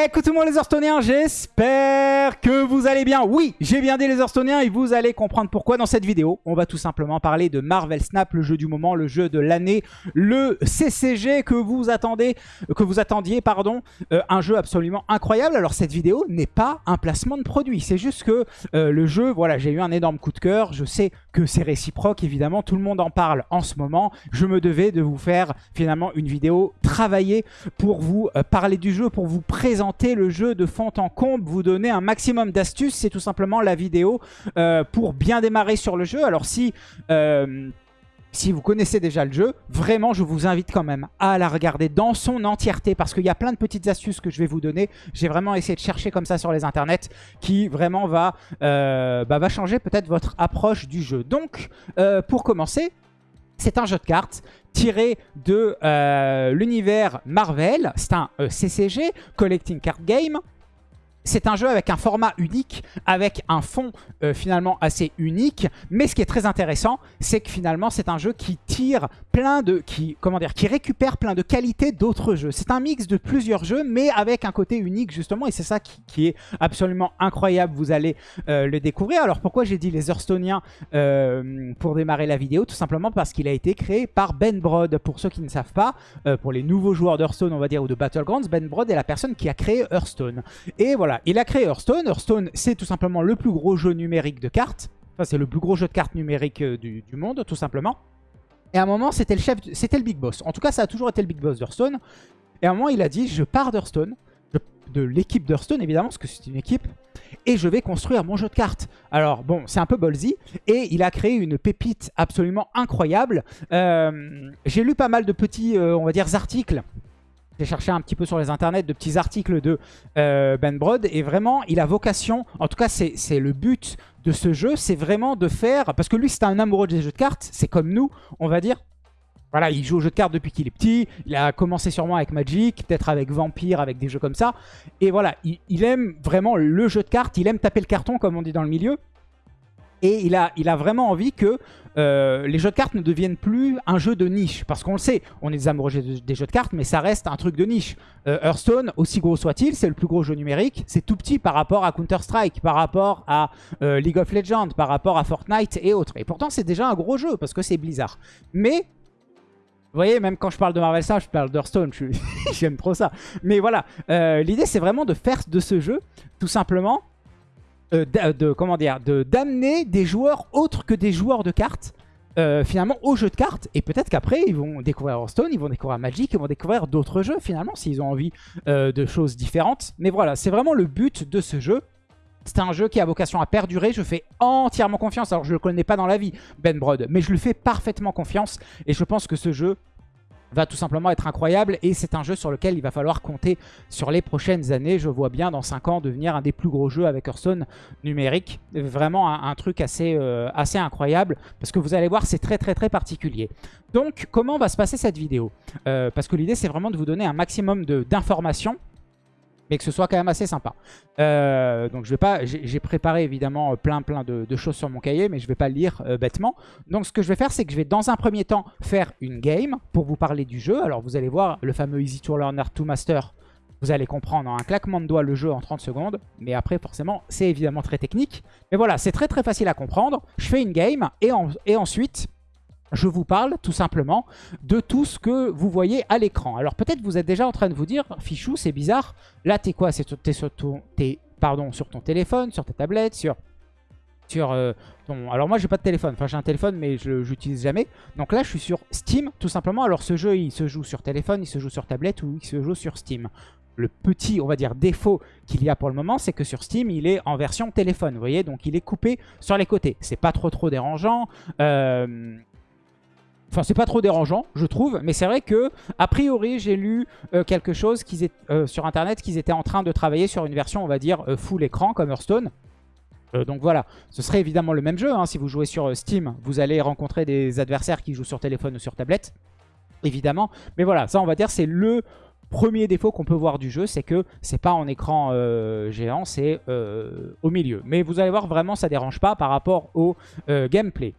Écoutez-moi les Hearthstone'iens, j'espère que vous allez bien. Oui, j'ai bien dit les Hearthstone'iens et vous allez comprendre pourquoi dans cette vidéo. On va tout simplement parler de Marvel Snap, le jeu du moment, le jeu de l'année, le CCG que vous attendez, que vous attendiez, pardon, euh, un jeu absolument incroyable. Alors cette vidéo n'est pas un placement de produit, c'est juste que euh, le jeu, voilà, j'ai eu un énorme coup de cœur. Je sais que c'est réciproque, évidemment, tout le monde en parle en ce moment. Je me devais de vous faire finalement une vidéo travaillée pour vous euh, parler du jeu, pour vous présenter le jeu de fond en comble, vous donner un maximum d'astuces. C'est tout simplement la vidéo euh, pour bien démarrer sur le jeu. Alors si... Euh, si vous connaissez déjà le jeu, vraiment je vous invite quand même à la regarder dans son entièreté parce qu'il y a plein de petites astuces que je vais vous donner. J'ai vraiment essayé de chercher comme ça sur les internets qui vraiment va, euh, bah, changer peut-être votre approche du jeu. Donc pour commencer, c'est un jeu de cartes tiré de l'univers Marvel. C'est un CCG, Collecting Card Game. C'est un jeu avec un format unique, avec un fond euh, finalement assez unique. Mais ce qui est très intéressant, c'est que finalement c'est un jeu qui tire plein de... qui comment dire, qui récupère plein de qualités d'autres jeux. C'est un mix de plusieurs jeux, mais avec un côté unique justement. Et c'est ça qui, est absolument incroyable. Vous allez euh, le découvrir. Alors pourquoi j'ai dit les Hearthstoniens euh, pour démarrer la vidéo? Tout simplement parce qu'il a été créé par Ben Brod. Pour ceux qui ne savent pas, pour les nouveaux joueurs d'Hearthstone, on va dire, ou de Battlegrounds, Ben Brod est la personne qui a créé Hearthstone. Et voilà, il a créé Hearthstone. Hearthstone, c'est tout simplement le plus gros jeu numérique de cartes. Enfin, c'est le plus gros jeu de cartes numérique euh, du, monde, tout simplement. Et à un moment, c'était le chef, c'était le big boss. En tout cas, ça a toujours été le big boss d'Hearthstone. Et à un moment, il a dit, je pars d'Hearthstone, de l'équipe d'Hearthstone, évidemment, parce que c'est une équipe, et je vais construire mon jeu de cartes. Alors, bon, c'est un peu ballsy, et il a créé une pépite absolument incroyable. Euh, j'ai lu pas mal de petits, euh, on va dire, articles j'ai cherché un petit peu sur les internets de petits articles de euh, Ben Brod et vraiment il a vocation, en tout cas c'est le but de ce jeu, c'est vraiment de faire, parce que lui c'est un amoureux des jeux de cartes, c'est comme nous on va dire, voilà, il joue aux jeux de cartes depuis qu'il est petit. Il a commencé sûrement avec Magic, peut-être avec Vampire, avec des jeux comme ça. Et voilà, il, aime vraiment le jeu de cartes. Il aime taper le carton, comme on dit dans le milieu. Et il a, il a vraiment envie que euh, les jeux de cartes ne deviennent plus un jeu de niche. Parce qu'on le sait, on est des amoureux des jeux de cartes, mais ça reste un truc de niche. Euh, Hearthstone, aussi gros soit-il, c'est le plus gros jeu numérique. C'est tout petit par rapport à Counter-Strike, par rapport à euh, League of Legends, par rapport à Fortnite et autres. Et pourtant, c'est déjà un gros jeu parce que c'est Blizzard. Mais vous voyez, même quand je parle de Marvel Snap, je parle d'Hearthstone, j'aime trop ça. Mais voilà, l'idée c'est vraiment de faire de ce jeu, tout simplement, euh, de, d'amener des joueurs autres que des joueurs de cartes euh, finalement au jeu de cartes et peut-être qu'après ils vont découvrir Hearthstone, ils vont découvrir Magic, ils vont découvrir d'autres jeux finalement s'ils ont envie euh, de choses différentes. Mais voilà, c'est vraiment le but de ce jeu. C'est un jeu qui a vocation à perdurer, je fais entièrement confiance. Alors je le connais pas dans la vie, Ben Brod, mais je lui fais parfaitement confiance et je pense que ce jeu va tout simplement être incroyable et c'est un jeu sur lequel il va falloir compter sur les prochaines années. Je vois bien dans 5 ans devenir un des plus gros jeux avec Hearthstone numérique. Vraiment un, truc assez, euh, assez incroyable parce que vous allez voir c'est très très très particulier. Donc comment va se passer cette vidéo? Euh, Parce que l'idée c'est vraiment de vous donner un maximum d'informations mais que ce soit quand même assez sympa. Euh, donc je vais pas, j'ai préparé évidemment plein plein de, choses sur mon cahier, mais je vais pas le lire euh, bêtement. Donc ce que je vais faire, c'est que je vais dans un premier temps faire une game pour vous parler du jeu. Alors vous allez voir le fameux Easy to Learner to Master. Vous allez comprendre en un claquement de doigts le jeu en 30 secondes. Mais après, forcément, c'est évidemment très technique. Mais voilà, c'est très très facile à comprendre. Je fais une game et ensuite, je vous parle tout simplement de tout ce que vous voyez à l'écran. Alors peut-être vous êtes déjà en train de vous dire, Fichou, c'est bizarre. Là, t'es quoi? T'es sur, ton, sur ton téléphone, sur ta tablette, sur, sur euh, ton... Alors moi, j'ai pas de téléphone. Enfin, j'ai un téléphone, mais je l'utilise jamais. Donc là, je suis sur Steam, tout simplement. Alors ce jeu, il se joue sur téléphone, il se joue sur tablette ou il se joue sur Steam. Le petit, on va dire, défaut qu'il y a pour le moment, c'est que sur Steam, il est en version téléphone, vous voyez? Donc il est coupé sur les côtés. C'est pas trop trop dérangeant. Euh, Enfin, c'est pas trop dérangeant, je trouve. Mais c'est vrai que, a priori, j'ai lu euh, quelque chose euh, sur Internet qu'ils étaient en train de travailler sur une version, on va dire, euh, full écran comme Hearthstone. donc voilà, ce serait évidemment le même jeu. Hein. Si vous jouez sur Steam, vous allez rencontrer des adversaires qui jouent sur téléphone ou sur tablette. Évidemment. Mais voilà, ça, on va dire, c'est le premier défaut qu'on peut voir du jeu, c'est que c'est pas en écran géant, c'est au milieu. Mais vous allez voir, vraiment, ça dérange pas par rapport au gameplay.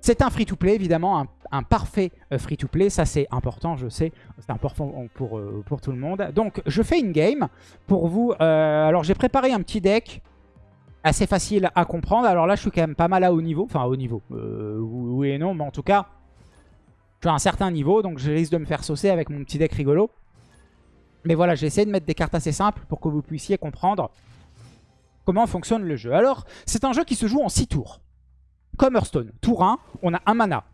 C'est un free-to-play, évidemment, un, parfait euh, free-to-play. Ça, c'est important, je sais. C'est important pour, euh, pour tout le monde. Donc, je fais une game pour vous. Euh, alors, j'ai préparé un petit deck assez facile à comprendre. Alors là, je suis quand même pas mal à haut niveau. Enfin, haut niveau. oui et non, mais en tout cas, je suis à un certain niveau. Donc, je risque de me faire saucer avec mon petit deck rigolo. Mais voilà, j'ai essayé de mettre des cartes assez simples pour que vous puissiez comprendre comment fonctionne le jeu. Alors, c'est un jeu qui se joue en 6 tours comme Hearthstone. Tour 1, on a un mana.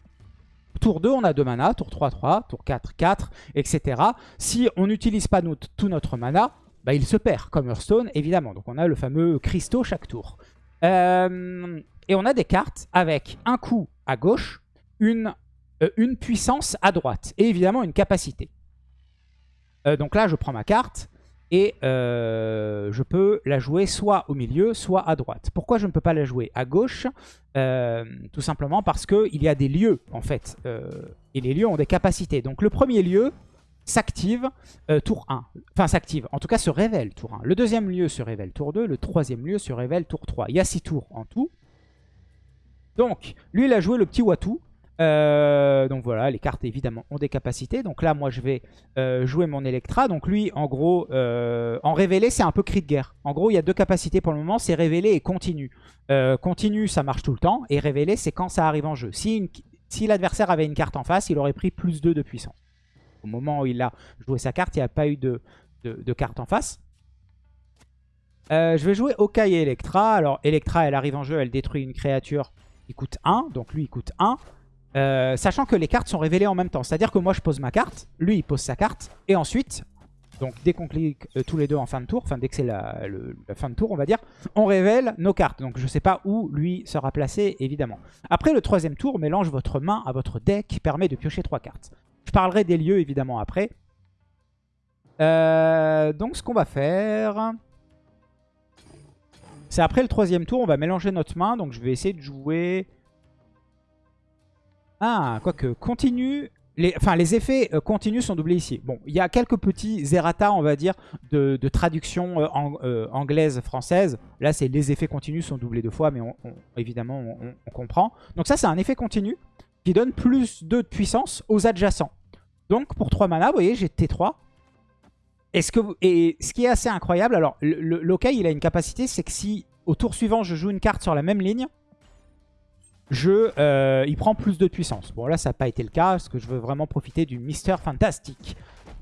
Tour 2, on a deux mana. Tour 3, 3. Tour 4, 4, etc. Si on n'utilise pas tout notre mana, bah, il se perd, comme Hearthstone, évidemment. Donc on a le fameux cristaux chaque tour. Euh, et on a des cartes avec un coup à gauche, une, euh, une puissance à droite. Et évidemment une capacité. Euh, donc là, je prends ma carte. Et euh, je peux la jouer soit au milieu, soit à droite. Pourquoi je ne peux pas la jouer à gauche? Euh, Tout simplement parce qu'il y a des lieux, en fait. Euh, et les lieux ont des capacités. Donc le premier lieu s'active tour 1. Enfin, s'active, en tout cas se révèle tour 1. Le deuxième lieu se révèle tour 2. Le troisième lieu se révèle tour 3. Il y a 6 tours en tout. Donc, lui, il a joué le petit Watu. Euh, donc voilà, les cartes évidemment ont des capacités. Donc là, moi, je vais euh, jouer mon Electra. Donc lui, en gros, euh, en révélé, c'est un peu cri de guerre. En gros, il y a deux capacités pour le moment, c'est révélé et continu. continu, ça marche tout le temps. Et révélé, c'est quand ça arrive en jeu. Si, l'adversaire avait une carte en face, il aurait pris plus 2 de puissance. Au moment où il a joué sa carte, il n'y a pas eu de, carte en face. je vais jouer Okai et Electra. Alors, Electra, elle arrive en jeu, elle détruit une créature qui coûte 1. Donc lui, il coûte 1. Euh, sachant que les cartes sont révélées en même temps. C'est-à-dire que moi, je pose ma carte, lui, il pose sa carte, et ensuite, donc dès qu'on clique euh, tous les deux en fin de tour, enfin dès que c'est la, fin de tour, on va dire, on révèle nos cartes. Donc je ne sais pas où lui sera placé, évidemment. Après, le troisième tour mélange votre main à votre deck, qui permet de piocher trois cartes. Je parlerai des lieux, évidemment, après. Euh, donc ce qu'on va faire... C'est après le troisième tour, on va mélanger notre main. Donc je vais essayer de jouer... Ah, quoique, continue... Les, enfin, les effets euh, continus sont doublés ici. Bon, il y a quelques petits errata, on va dire, de, traduction euh, euh, anglaise-française. Là, c'est les effets continus sont doublés deux fois, mais évidemment, on, comprend. Donc ça, c'est un effet continu qui donne plus de puissance aux adjacents. Donc, pour 3 mana, vous voyez, j'ai T3. ce que et ce qui est assez incroyable, alors, le, il a une capacité, c'est que si au tour suivant, je joue une carte sur la même ligne, je, euh, il prend plus de puissance. Bon là ça n'a pas été le cas parce que je veux vraiment profiter du Mister Fantastique.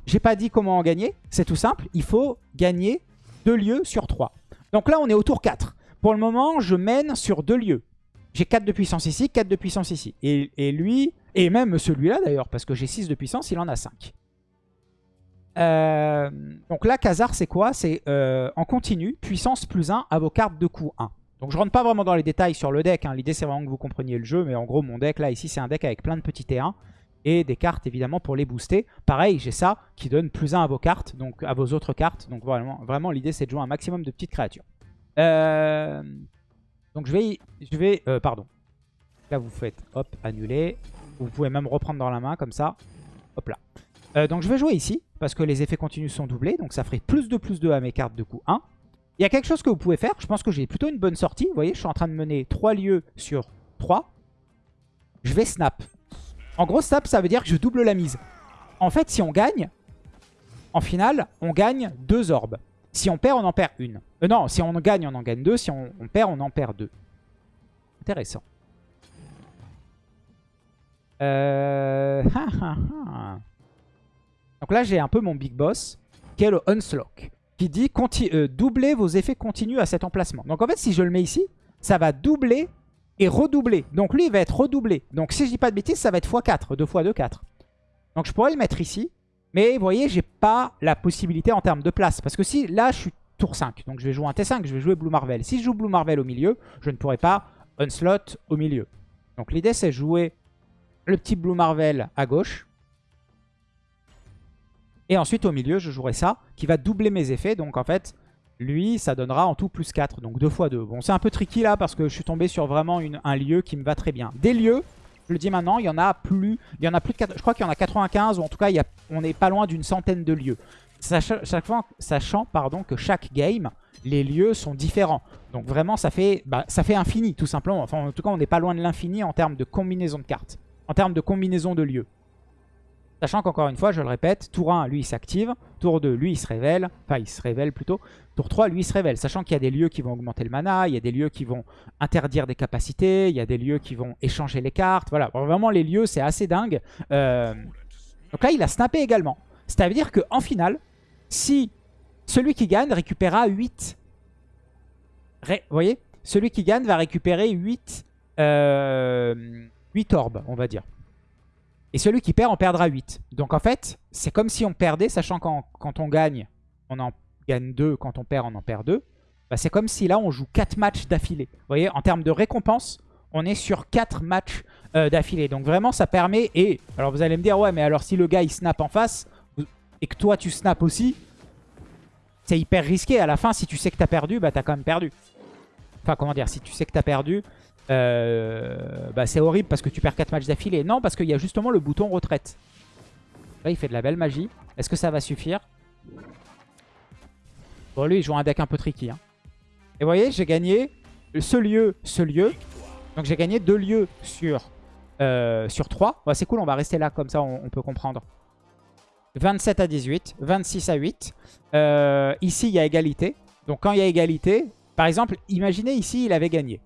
J'ai pas dit comment en gagner, c'est tout simple. Il faut gagner 2 lieux sur 3. Donc là on est au tour 4. Pour le moment je mène sur 2 lieux. J'ai 4 de puissance ici, 4 de puissance ici. Et, lui, et même celui-là d'ailleurs, parce que j'ai 6 de puissance, il en a 5. Euh, donc là, Khazar, c'est quoi? C'est euh, en continu, puissance plus 1 à vos cartes de coup 1. Donc je rentre pas vraiment dans les détails sur le deck. Hein. L'idée c'est vraiment que vous compreniez le jeu. Mais en gros mon deck là ici c'est un deck avec plein de petits T1. Et des cartes évidemment pour les booster. Pareil j'ai ça qui donne plus 1 à vos cartes. Donc à vos autres cartes. Donc vraiment, l'idée c'est de jouer un maximum de petites créatures. Euh, donc je vais... Je euh, pardon. Là vous faites hop annuler. Vous pouvez même reprendre dans la main comme ça. Hop là. Euh, donc je vais jouer ici. Parce que les effets continus sont doublés. Donc ça ferait plus de plus 2 à mes cartes de coup 1. Il y a quelque chose que vous pouvez faire. Je pense que j'ai plutôt une bonne sortie. Vous voyez, je suis en train de mener 3 lieux sur 3. Je vais snap. En gros, snap, ça veut dire que je double la mise. En fait, si on gagne, en finale, on gagne 2 orbes. Si on perd, on en perd une. Euh, non, si on gagne, on en gagne 2. Si on, perd, on en perd 2. Intéressant. Euh... Donc là, j'ai un peu mon big boss, qui est le Unslock qui dit euh, doubler vos effets continus à cet emplacement. Donc en fait, si je le mets ici, ça va doubler et redoubler. Donc lui, il va être redoublé. Donc si je dis pas de bêtises, ça va être x4, 2 x 2, 4. Donc je pourrais le mettre ici. Mais vous voyez, j'ai pas la possibilité en termes de place. Parce que si, là, je suis tour 5. Donc je vais jouer un T5, je vais jouer Blue Marvel. Si je joue Blue Marvel au milieu, je ne pourrai pas Unslot au milieu. Donc l'idée, c'est jouer le petit Blue Marvel à gauche. Et ensuite, au milieu, je jouerai ça, qui va doubler mes effets. Donc, en fait, lui, ça donnera en tout plus 4. Donc, 2 x 2. Bon, c'est un peu tricky, là, parce que je suis tombé sur vraiment un lieu qui me va très bien. Des lieux, je le dis maintenant, il y en a plus, il y en a plus de 4, je crois qu'il y en a 95, ou en tout cas, on n'est pas loin d'une centaine de lieux. sachant, sachant pardon, que chaque game, les lieux sont différents. Donc vraiment, ça fait, bah, ça fait infini, tout simplement. Enfin, en tout cas, on n'est pas loin de l'infini en termes de combinaison de cartes. En termes de combinaison de lieux. Sachant qu'encore une fois, je le répète, tour 1, lui, il s'active. Tour 2, lui, il se révèle. Enfin, il se révèle plutôt. Tour 3, lui, il se révèle. Sachant qu'il y a des lieux qui vont augmenter le mana, il y a des lieux qui vont interdire des capacités, il y a des lieux qui vont échanger les cartes. Voilà, vraiment, les lieux, c'est assez dingue. Euh, donc là, il a snappé également. C'est-à-dire qu'en finale, si celui qui gagne récupérera 8... Vous voyez? Celui qui gagne va récupérer 8, 8 euh, orbes, on va dire. Et celui qui perd en perdra 8. Donc en fait, c'est comme si on perdait, sachant qu'en quand on gagne, on en gagne 2. Quand on perd, on en perd 2. Bah, c'est comme si là, on joue 4 matchs d'affilée. Vous voyez, en termes de récompense, on est sur 4 matchs euh, d'affilée. Donc vraiment, ça permet... Et alors vous allez me dire, ouais, mais alors si le gars, il snap en face, et que toi, tu snaps aussi, c'est hyper risqué. À la fin, si tu sais que t'as perdu, bah t'as quand même perdu. Enfin, comment dire, si tu sais que t'as perdu, euh, bah c'est horrible parce que tu perds 4 matchs d'affilée. Non, parce qu'il y a justement le bouton retraite. Là, il fait de la belle magie. Est-ce que ça va suffire? Bon, lui, il joue un deck un peu tricky. Hein. Et vous voyez, j'ai gagné ce lieu, ce lieu. Donc j'ai gagné deux lieux sur, euh, sur 3. c'est cool, on va rester là, comme ça on, peut comprendre. 27 à 18, 26 à 8. Euh, ici, il y a égalité. Donc quand il y a égalité, par exemple, imaginez ici, il avait gagné.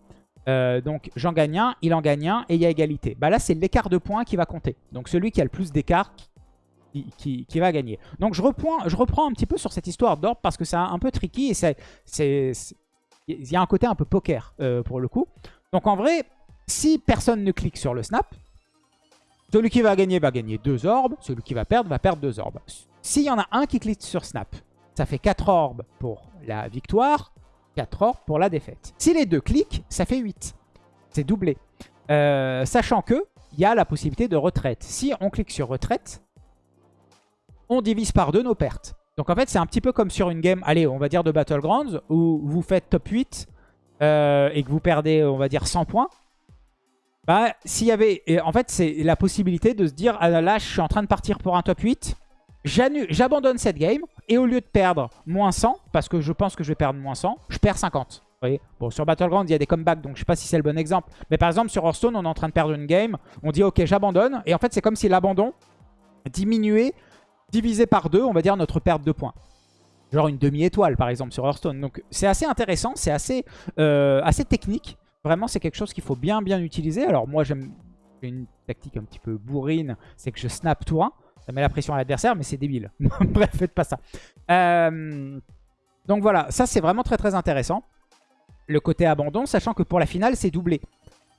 Euh, donc j'en gagne un, il en gagne un et il y a égalité. Bah là c'est l'écart de points qui va compter. Donc celui qui a le plus d'écart qui, va gagner. Donc je reprends, un petit peu sur cette histoire d'ordre parce que c'est un peu tricky et il y a un côté un peu poker euh, pour le coup. Donc en vrai, si personne ne clique sur le snap, celui qui va gagner va gagner deux orbes, celui qui va perdre va perdre deux orbes. S'il y en a un qui clique sur snap, ça fait 4 orbes pour la victoire 4 orbes pour la défaite. Si les deux cliquent, ça fait 8. C'est doublé. Euh, sachant que il y a la possibilité de retraite. Si on clique sur retraite, on divise par deux nos pertes. Donc en fait, c'est un petit peu comme sur une game, allez, on va dire de Battlegrounds, où vous faites top 8 euh, et que vous perdez, on va dire, 100 points. Bah, s'il y avait... en fait, c'est la possibilité de se dire, ah là, je suis en train de partir pour un top 8. J'abandonne cette game. Et au lieu de perdre moins 100, parce que je pense que je vais perdre moins 100, je perds 50. Vous voyez? Bon, sur Battleground, il y a des comebacks, donc je sais pas si c'est le bon exemple. Mais par exemple, sur Hearthstone, on est en train de perdre une game. On dit, ok, j'abandonne. Et en fait, c'est comme si l'abandon diminuait, divisé par deux, on va dire, notre perte de points. Genre une demi-étoile, par exemple, sur Hearthstone. Donc, c'est assez intéressant, c'est assez, euh, assez technique. Vraiment, c'est quelque chose qu'il faut bien, bien utiliser. Alors, moi, j'aime une tactique un petit peu bourrine, c'est que je snap tour 1. Ça met la pression à l'adversaire, mais c'est débile. Bref, faites pas ça. Euh, donc voilà, ça c'est vraiment très très intéressant. Le côté abandon, sachant que pour la finale, c'est doublé.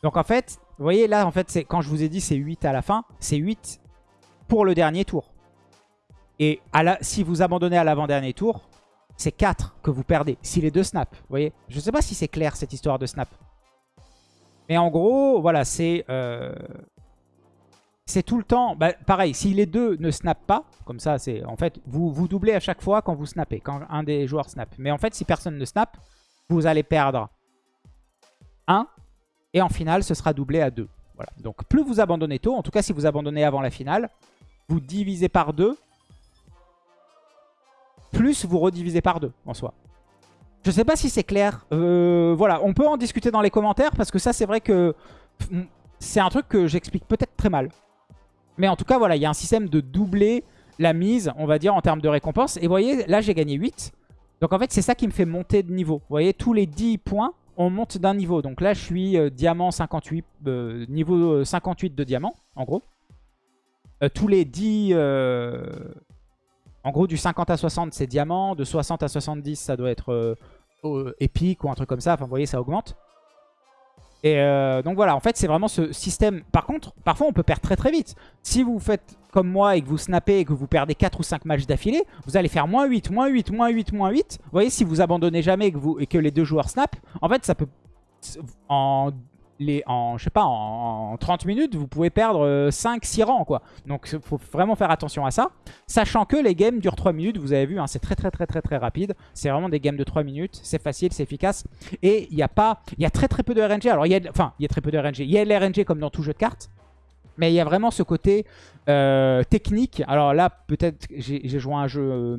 Donc en fait, vous voyez là, en fait, quand je vous ai dit c'est 8 à la fin, c'est 8 pour le dernier tour. Et si vous abandonnez à l'avant-dernier tour, c'est 4 que vous perdez. Si les deux snap, vous voyez Je ne sais pas si c'est clair cette histoire de snap. Mais en gros, voilà, c'est... Euh, c'est tout le temps, bah, pareil, si les deux ne snappent pas, comme ça, c'est en fait, vous, vous doublez à chaque fois quand vous snappez, quand un des joueurs snap. Mais en fait, si personne ne snap, vous allez perdre 1, et en finale, ce sera doublé à 2. Voilà. Donc plus vous abandonnez tôt, en tout cas si vous abandonnez avant la finale, vous divisez par 2, plus vous redivisez par 2 en soi. Je sais pas si c'est clair. Euh, voilà, on peut en discuter dans les commentaires parce que ça, c'est vrai que c'est un truc que j'explique peut-être très mal. Mais en tout cas, voilà, il y a un système de doubler la mise, on va dire, en termes de récompense. Et vous voyez, là, j'ai gagné 8. Donc en fait, c'est ça qui me fait monter de niveau. Vous voyez, tous les 10 points, on monte d'un niveau. Donc là, je suis euh, diamant 58, euh, niveau 58 de diamant, en gros. Euh, tous les 10... en gros, du 50 à 60, c'est diamant. De 60 à 70, ça doit être épique ou un truc comme ça. Enfin, vous voyez, ça augmente. Et euh, donc voilà, en fait, c'est vraiment ce système. Par contre, parfois, on peut perdre très très vite. Si vous faites comme moi et que vous snappez et que vous perdez 4 ou 5 matchs d'affilée, vous allez faire moins 8, moins 8, moins 8, moins 8. Vous voyez, si vous abandonnez jamais et que, les deux joueurs snap, en fait, ça peut... En les, en, sais pas, en, 30 minutes, vous pouvez perdre 5-6 euh, rangs, quoi. Donc, il faut vraiment faire attention à ça. Sachant que les games durent 3 minutes, vous avez vu, hein, c'est très très très très très rapide. C'est vraiment des games de 3 minutes, c'est facile, c'est efficace. Et il y a pas, il y a très très peu de RNG. Alors, il y a, enfin, il y a très peu de RNG. Il y a de RNG comme dans tout jeu de cartes. Mais il y a vraiment ce côté euh, technique. Alors là, peut-être j'ai joué un jeu euh,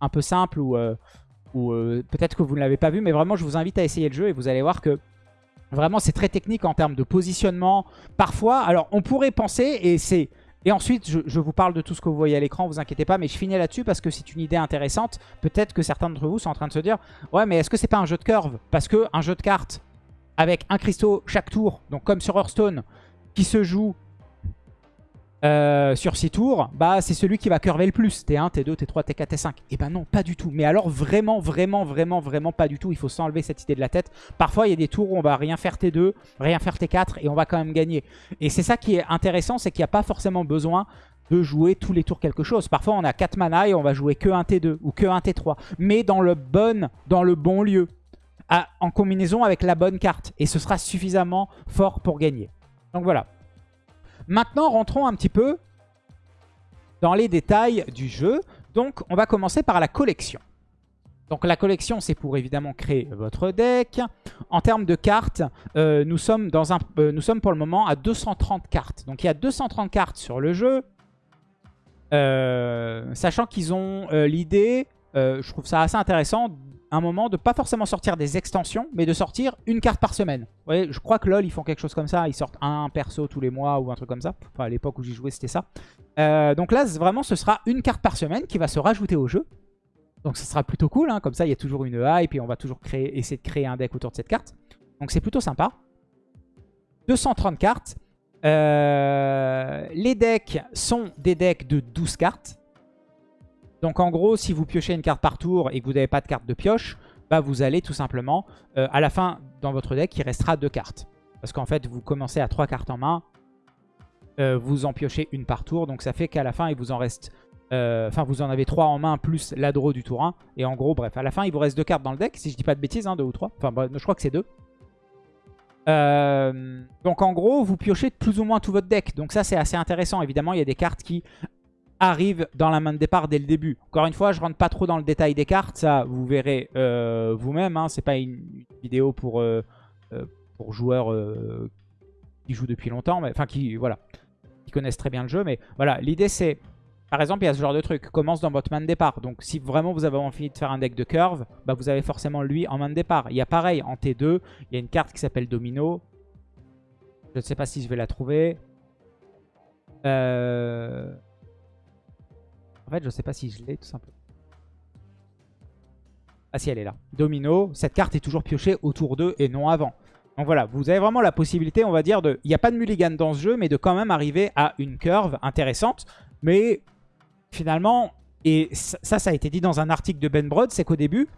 un peu simple ou, ou peut-être que vous ne l'avez pas vu, mais vraiment, je vous invite à essayer le jeu et vous allez voir que vraiment, c'est très technique en termes de positionnement. Parfois, alors on pourrait penser, et c'est... Et ensuite, je, vous parle de tout ce que vous voyez à l'écran, vous inquiétez pas, mais je finis là-dessus parce que c'est une idée intéressante. Peut-être que certains d'entre vous sont en train de se dire « Ouais, mais est-ce que c'est pas un jeu de curve ?» Parce que un jeu de cartes avec un cristaux chaque tour, donc comme sur Hearthstone, qui se joue euh, sur 6 tours, bah c'est celui qui va curver le plus. T1, T2, T3, T4, T5. Et ben non, pas du tout. Mais alors vraiment, vraiment, vraiment, vraiment pas du tout. Il faut s'enlever cette idée de la tête. Parfois, il y a des tours où on va rien faire T2, rien faire T4 et on va quand même gagner. Et c'est ça qui est intéressant, c'est qu'il n'y a pas forcément besoin de jouer tous les tours quelque chose. Parfois, on a 4 mana et on va jouer que un T2 ou que un T3. Mais dans le bon, dans le bon lieu. en combinaison avec la bonne carte. Et ce sera suffisamment fort pour gagner. Donc voilà. Maintenant, rentrons un petit peu dans les détails du jeu. Donc, on va commencer par la collection. Donc la collection, c'est pour évidemment créer votre deck. En termes de cartes, euh, nous, sommes dans un, euh, nous sommes pour le moment à 230 cartes. Donc il y a 230 cartes sur le jeu. Euh, sachant qu'ils ont l'idée, je trouve ça assez intéressant, un moment de pas forcément sortir des extensions, mais de sortir une carte par semaine. Vous je crois que LoL, ils font quelque chose comme ça. Ils sortent un perso tous les mois ou un truc comme ça. Enfin, à l'époque où j'y jouais, c'était ça. Euh, donc là, vraiment, ce sera une carte par semaine qui va se rajouter au jeu. Donc ça sera plutôt cool. Hein. Comme ça, il y a toujours une hype et on va toujours créer, essayer de créer un deck autour de cette carte. Donc c'est plutôt sympa. 230 cartes. Euh, les decks sont des decks de 12 cartes. Donc en gros, si vous piochez une carte par tour et que vous n'avez pas de carte de pioche, bah vous allez tout simplement, euh, à la fin, dans votre deck, il restera deux cartes. Parce qu'en fait, vous commencez à trois cartes en main, euh, vous en piochez une par tour, donc ça fait qu'à la fin, il vous en reste... Euh, enfin, vous en avez trois en main plus l'adro du tour 1. Et en gros, bref, à la fin, il vous reste deux cartes dans le deck, si je dis pas de bêtises, hein, deux ou trois. Enfin, je crois que c'est deux. donc en gros, vous piochez plus ou moins tout votre deck. Donc ça, c'est assez intéressant. Évidemment, il y a des cartes qui arrive dans la main de départ dès le début. Encore une fois, je rentre pas trop dans le détail des cartes, ça vous verrez euh, vous-même. Hein. C'est pas une, vidéo pour, euh, euh, joueurs qui jouent depuis longtemps, enfin qui voilà, qui connaissent très bien le jeu. Mais voilà, l'idée c'est, par exemple, il y a ce genre de truc, commence dans votre main de départ. Donc si vraiment vous avez envie de faire un deck de curve, bah, vous avez forcément lui en main de départ. Il y a pareil, en T2, il y a une carte qui s'appelle Domino. Je ne sais pas si je vais la trouver. Euh... En fait, je sais pas si je l'ai tout simplement. Ah si, elle est là. Domino, cette carte est toujours piochée autour d'eux et non avant. Donc voilà, vous avez vraiment la possibilité, on va dire, de... Il n'y a pas de mulligan dans ce jeu, mais de quand même arriver à une curve intéressante. Mais finalement, et ça, ça a été dit dans un article de Ben Broad, c'est qu'au début,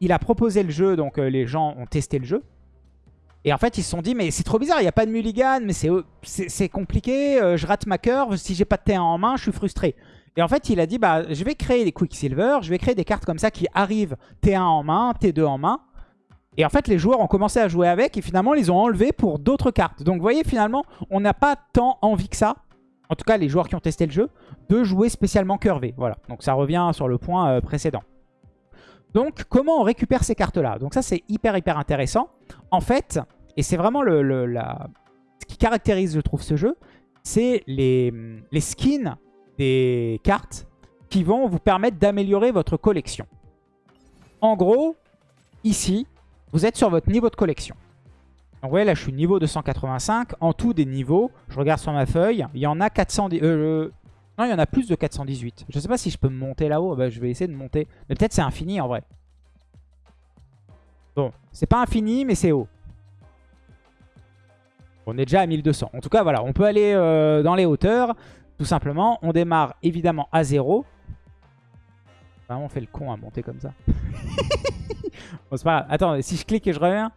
il a proposé le jeu, donc euh, les gens ont testé le jeu. Et en fait, ils se sont dit, mais c'est trop bizarre, il n'y a pas de mulligan, mais c'est compliqué, euh, je rate ma curve, si j'ai pas de T1 en main, je suis frustré. Et en fait, il a dit, bah, je vais créer des Quicksilver, je vais créer des cartes comme ça qui arrivent T1 en main, T2 en main. Et en fait, les joueurs ont commencé à jouer avec et finalement, ils ont enlevé pour d'autres cartes. Donc, vous voyez, finalement, on n'a pas tant envie que ça, en tout cas les joueurs qui ont testé le jeu, de jouer spécialement curvé. Voilà, donc ça revient sur le point euh, précédent. Donc, comment on récupère ces cartes-là? Donc ça, c'est hyper, hyper intéressant. En fait, et c'est vraiment le, ce qui caractérise, je trouve, ce jeu, c'est les, les skins des cartes qui vont vous permettre d'améliorer votre collection. En gros, ici, vous êtes sur votre niveau de collection. Donc vous voyez là je suis niveau 285. En tout des niveaux, je regarde sur ma feuille, il y en a 410... Euh, non, il y en a plus de 418. Je ne sais pas si je peux monter là-haut. Bah, je vais essayer de monter. Mais peut-être c'est infini en vrai. Bon, c'est pas infini, mais c'est haut. On est déjà à 1200. En tout cas, voilà, on peut aller euh, dans les hauteurs. Tout simplement, on démarre évidemment à 0. Vraiment, on fait le con à monter comme ça. bon, c'est pas grave. Attends, si je clique et je reviens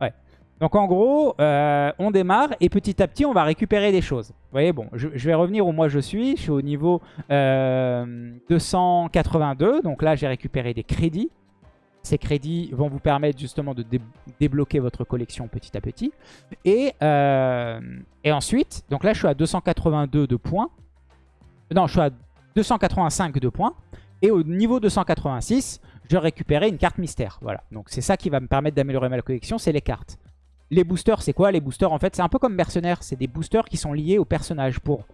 Ouais. Donc en gros, euh, on démarre et petit à petit, on va récupérer des choses. Vous voyez, bon, je, vais revenir où moi je suis. Je suis au niveau 282. Euh, Donc là, j'ai récupéré des crédits. Ces crédits vont vous permettre justement de débloquer votre collection petit à petit. Et, euh, et ensuite, donc là je suis à 282 de points. Non, je suis à 285 de points. Et au niveau 286, je récupérer une carte mystère. Voilà, donc c'est ça qui va me permettre d'améliorer ma collection, c'est les cartes. Les boosters, c'est quoi? Les boosters, en fait, c'est un peu comme mercenaires. C'est des boosters qui sont liés au personnage pour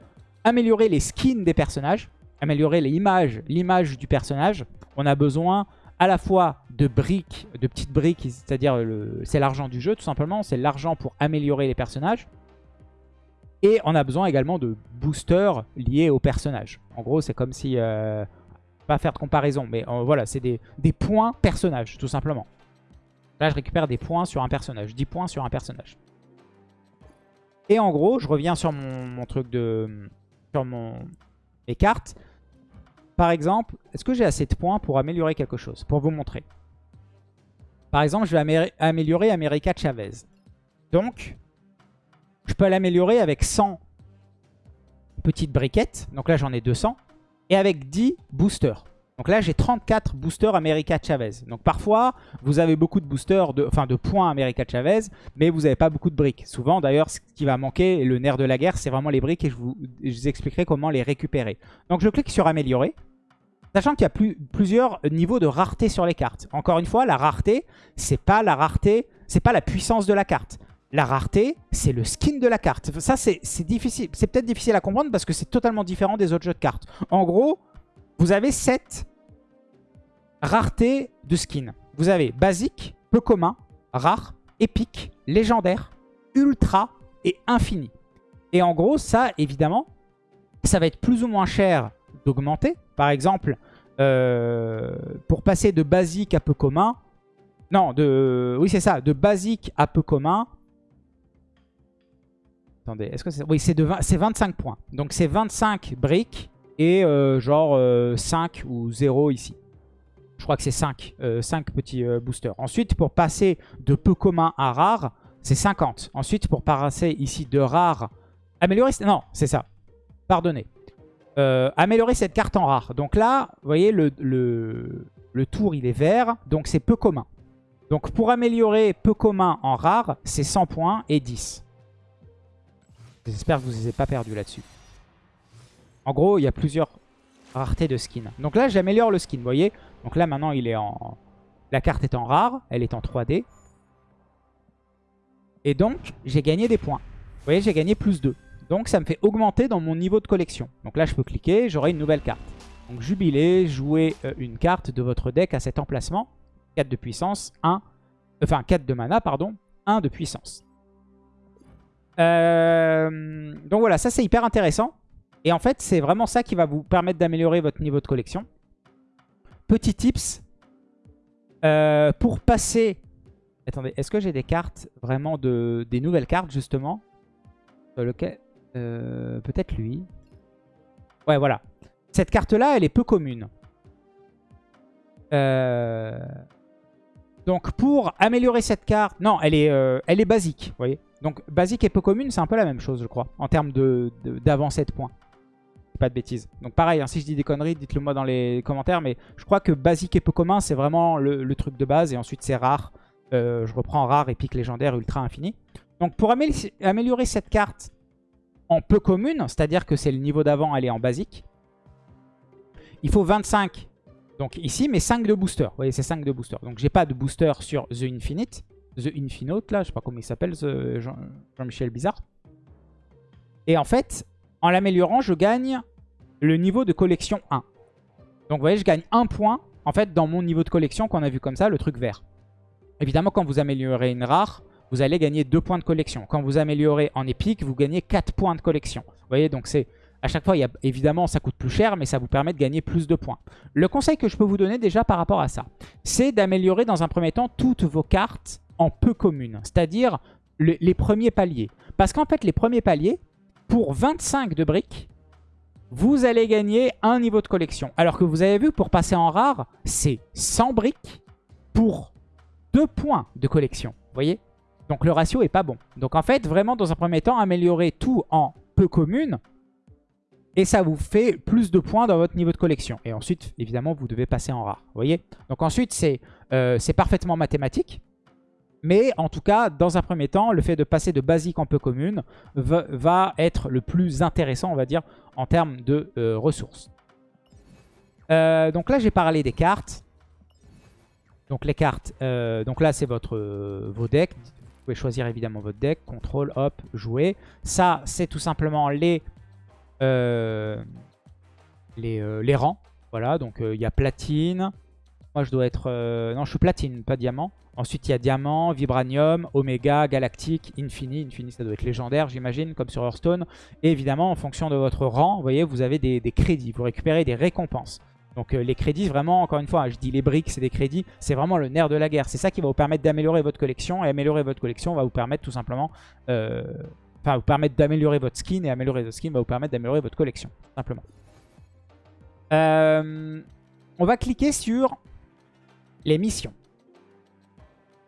améliorer les skins des personnages, améliorer l'image du personnage. On a besoin à la fois de briques, de petites briques, c'est-à-dire c'est l'argent du jeu tout simplement, c'est l'argent pour améliorer les personnages. Et on a besoin également de boosters liés au personnage. En gros, c'est comme si... Euh, pas faire de comparaison, mais euh, voilà, c'est des, points personnages, tout simplement. Là, je récupère des points sur un personnage, 10 points sur un personnage. Et en gros, je reviens sur mon, truc de... sur mon, mes cartes. Par exemple, est-ce que j'ai assez de points pour améliorer quelque chose Pour vous montrer? Par exemple, je vais améliorer America Chavez. Donc, je peux l'améliorer avec 100 petites briquettes. Donc là, j'en ai 200 et avec 10 boosters. Donc là, j'ai 34 boosters America Chavez. Donc parfois, vous avez beaucoup de boosters, de, enfin de points America Chavez, mais vous n'avez pas beaucoup de briques. Souvent, d'ailleurs, ce qui va manquer, le nerf de la guerre, c'est vraiment les briques et je vous, expliquerai comment les récupérer. Donc je clique sur Améliorer. Sachant qu'il y a plusieurs niveaux de rareté sur les cartes. Encore une fois, la rareté, c'est pas la rareté, c'est pas la puissance de la carte. La rareté, c'est le skin de la carte. Ça, c'est difficile. C'est peut-être difficile à comprendre parce que c'est totalement différent des autres jeux de cartes. En gros, vous avez 7 raretés de skin. Vous avez basique, peu commun, rare, épique, légendaire, ultra et infini. Et en gros, ça, évidemment, ça va être plus ou moins cher d'augmenter. Par exemple, euh, pour passer de basique à peu commun, non, de, oui c'est ça, de basique à peu commun, Attendez, est-ce que c'est... Oui, c'est 25 points. Donc c'est 25 briques et euh, genre 5 euh, ou 0 ici. Je crois que c'est 5, 5 euh, petits boosters. Ensuite, pour passer de peu commun à rare, c'est 50. Ensuite, pour passer ici de rare... Améliorer... Non, c'est ça. Pardonnez. Améliorer cette carte en rare. Donc là, vous voyez, le, tour, il est vert. Donc c'est peu commun. Donc pour améliorer peu commun en rare, c'est 100 points et 10. J'espère que vous avez pas perdus là-dessus. En gros, il y a plusieurs raretés de skins. Donc là, j'améliore le skin, vous voyez Donc là, maintenant, il est en... La carte est en rare, elle est en 3D. Et donc, j'ai gagné des points. Vous voyez, j'ai gagné plus 2. Donc, ça me fait augmenter dans mon niveau de collection. Donc là, je peux cliquer, j'aurai une nouvelle carte. Donc, jubilé, jouez euh, une carte de votre deck à cet emplacement. 4 de puissance, 1... Enfin, 4 de mana, pardon. 1 de puissance. Euh, donc voilà, ça c'est hyper intéressant. Et en fait, c'est vraiment ça qui va vous permettre d'améliorer votre niveau de collection. Petit tips. Euh, pour passer... Attendez, est-ce que j'ai des cartes vraiment de des nouvelles cartes justement? Lequel... Euh, peut-être lui. Ouais, voilà. Cette carte-là, elle est peu commune. Donc pour améliorer cette carte... Non, elle est, elle est basique, vous voyez. Donc basique et peu commune, c'est un peu la même chose, je crois, en termes d'avancée de, points. Pas de bêtises. Donc pareil, hein, si je dis des conneries, dites-le moi dans les commentaires, mais je crois que basique et peu commun, c'est vraiment le, truc de base, et ensuite c'est rare. Euh, je reprends rare, épique, légendaire, ultra, infini. Donc pour améliorer cette carte en peu commune, c'est-à-dire que c'est le niveau d'avant, elle est en basique, il faut 25 donc ici, mais 5 de booster. Vous voyez, c'est 5 de booster. Donc j'ai pas de booster sur The Infinite. The Infinote, là, je sais pas comment il s'appelle, Jean-Michel Bizarre. Et en fait, en l'améliorant, je gagne le niveau de collection 1. Donc vous voyez, je gagne 1 point, en fait, dans mon niveau de collection qu'on a vu comme ça, le truc vert. Évidemment, quand vous améliorez une rare, vous allez gagner 2 points de collection. Quand vous améliorez en épique, vous gagnez 4 points de collection. Vous voyez, donc c'est... À chaque fois, il évidemment, ça coûte plus cher, mais ça vous permet de gagner plus de points. Le conseil que je peux vous donner déjà par rapport à ça, c'est d'améliorer dans un premier temps toutes vos cartes en peu commune, c'est-à-dire les premiers paliers. Parce qu'en fait, les premiers paliers, pour 25 de briques, vous allez gagner un niveau de collection. Alors que vous avez vu, pour passer en rare, c'est 100 briques pour 2 points de collection. Vous voyez? Donc le ratio est pas bon. Donc en fait, vraiment, dans un premier temps, améliorer tout en peu commune. Et ça vous fait plus de points dans votre niveau de collection. Et ensuite, évidemment, vous devez passer en rare. Vous voyez? Donc ensuite, c'est euh, parfaitement mathématique. Mais en tout cas, dans un premier temps, le fait de passer de basique en peu commune va, être le plus intéressant, on va dire, en termes de euh, ressources. Euh, donc là, j'ai parlé des cartes. Donc les cartes, donc là, c'est votre vos decks. Pouvez choisir évidemment votre deck, contrôle, hop, jouer. Ça, c'est tout simplement les, euh, les, euh, les, rangs. Voilà, donc il y a platine. Moi, je dois être... non, je suis platine, pas diamant. Ensuite, il y a Diamant, Vibranium, Omega, Galactique, Infini. Infini, ça doit être légendaire, j'imagine, comme sur Hearthstone. Et évidemment, en fonction de votre rang, voyez, vous avez des, crédits. Vous récupérez des récompenses. Donc euh, les crédits, vraiment, encore une fois, je dis les briques, c'est des crédits. C'est vraiment le nerf de la guerre. C'est ça qui va vous permettre d'améliorer votre collection. Et améliorer votre collection va vous permettre tout simplement... Euh, enfin, vous permettre d'améliorer votre skin. Et améliorer votre skin va vous permettre d'améliorer votre collection, simplement. Euh, on va cliquer sur les missions.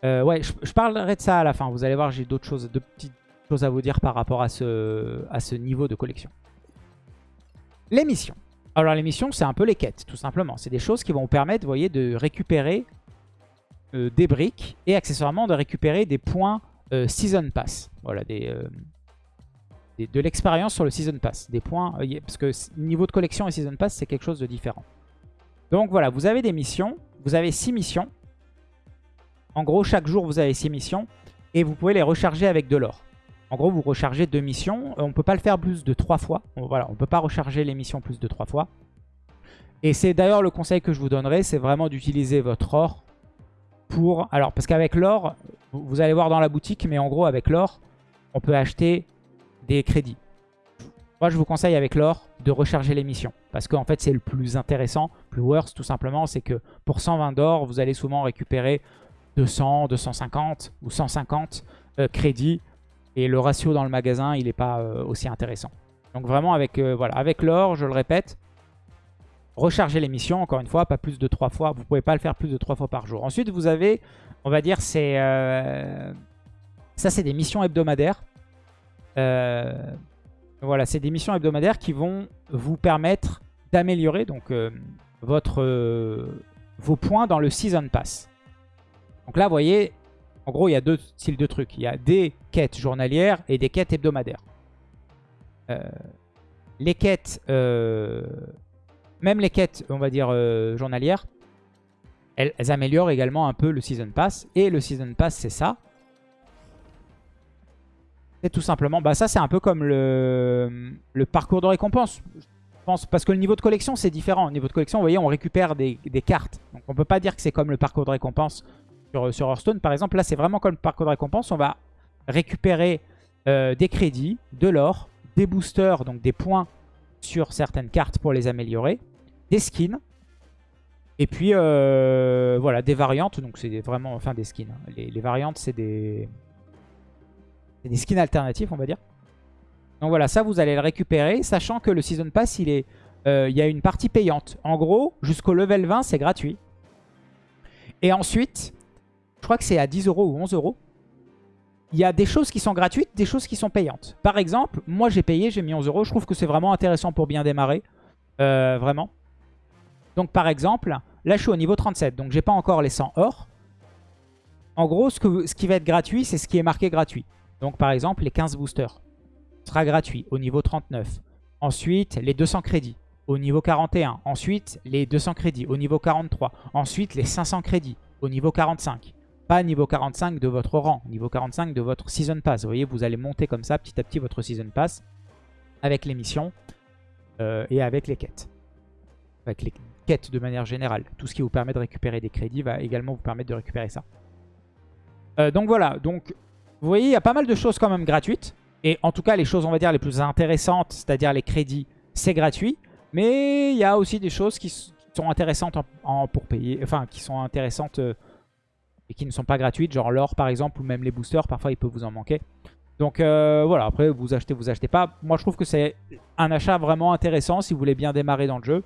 Ouais, je, parlerai de ça à la fin. Vous allez voir, j'ai d'autres choses, de petites choses à vous dire par rapport à ce, à ce niveau de collection. Les missions. Alors les missions, c'est un peu les quêtes, tout simplement. C'est des choses qui vont vous permettre, vous voyez, de récupérer euh, des briques et accessoirement de récupérer des points euh, Season Pass. Voilà, des, de l'expérience sur le Season Pass. Des points, parce que niveau de collection et Season Pass, c'est quelque chose de différent. Donc voilà, vous avez des missions. Vous avez 6 missions. En gros, chaque jour, vous avez 6 missions et vous pouvez les recharger avec de l'or. En gros, vous rechargez deux missions. Euh, on ne peut pas le faire plus de 3 fois. Voilà, on ne peut pas recharger les missions plus de 3 fois. Et c'est d'ailleurs le conseil que je vous donnerai, c'est vraiment d'utiliser votre or pour... Alors, parce qu'avec l'or, vous allez voir dans la boutique, mais en gros, avec l'or, on peut acheter des crédits. Moi, je vous conseille avec l'or de recharger les missions. Parce qu'en fait, c'est le plus intéressant, plus worse tout simplement. C'est que pour 120 d'or, vous allez souvent récupérer 200, 250 ou 150 euh, crédits. Et le ratio dans le magasin, il n'est pas euh, aussi intéressant. Donc vraiment, avec, euh, voilà, avec l'or, je le répète, recharger les missions, encore une fois, pas plus de 3 fois. Vous pouvez pas le faire plus de 3 fois par jour. Ensuite, vous avez, on va dire, c'est... ça, c'est des missions hebdomadaires. voilà, c'est des missions hebdomadaires qui vont vous permettre d'améliorer donc vos points dans le Season Pass. Donc là, vous voyez, en gros, il y a deux styles de trucs. Il y a des quêtes journalières et des quêtes hebdomadaires. Euh, les quêtes, euh, même les quêtes, on va dire, euh, journalières, elles, améliorent également un peu le Season Pass. Et le Season Pass, c'est ça. C'est tout simplement, bah ça c'est un peu comme le, parcours de récompense. Je pense, parce que le niveau de collection c'est différent. Au niveau de collection, vous voyez, on récupère des, cartes. Donc on peut pas dire que c'est comme le parcours de récompense sur, Hearthstone, par exemple, là, c'est vraiment comme parcours de récompense. On va récupérer euh, des crédits, de l'or, des boosters, donc des points sur certaines cartes pour les améliorer, des skins, et puis euh, voilà, des variantes. Donc c'est vraiment, enfin des skins. Hein. Les, variantes, c'est des, des skins alternatifs, on va dire. Donc voilà, ça vous allez le récupérer, sachant que le Season Pass, il est, euh, il y a une partie payante. En gros, jusqu'au level 20, c'est gratuit. Et ensuite, je crois que c'est à 10 euros ou 11 euros. Il y a des choses qui sont gratuites, des choses qui sont payantes. Par exemple, moi j'ai payé, j'ai mis 11 euros. Je trouve que c'est vraiment intéressant pour bien démarrer. Euh, vraiment. Donc par exemple, là je suis au niveau 37, donc j'ai pas encore les 100 or. En gros, ce, ce qui va être gratuit, c'est ce qui est marqué gratuit. Donc par exemple, les 15 boosters sera gratuit au niveau 39. Ensuite, les 200 crédits au niveau 41. Ensuite, les 200 crédits au niveau 43. Ensuite, les 500 crédits au niveau 45 pas niveau 45 de votre rang, niveau 45 de votre Season Pass. Vous voyez, vous allez monter comme ça petit à petit votre Season Pass avec les missions euh, et avec les quêtes. Avec les quêtes de manière générale. Tout ce qui vous permet de récupérer des crédits va également vous permettre de récupérer ça. Euh, donc voilà, donc vous voyez, il y a pas mal de choses quand même gratuites. Et en tout cas, les choses, on va dire, les plus intéressantes, c'est-à-dire les crédits, c'est gratuit. Mais il y a aussi des choses qui sont intéressantes en, pour payer, enfin, qui sont intéressantes... Euh, et qui ne sont pas gratuites, genre l'or par exemple, ou même les boosters, parfois il peut vous en manquer. Donc euh, voilà, après vous achetez, vous achetez pas. Moi je trouve que c'est un achat vraiment intéressant si vous voulez bien démarrer dans le jeu.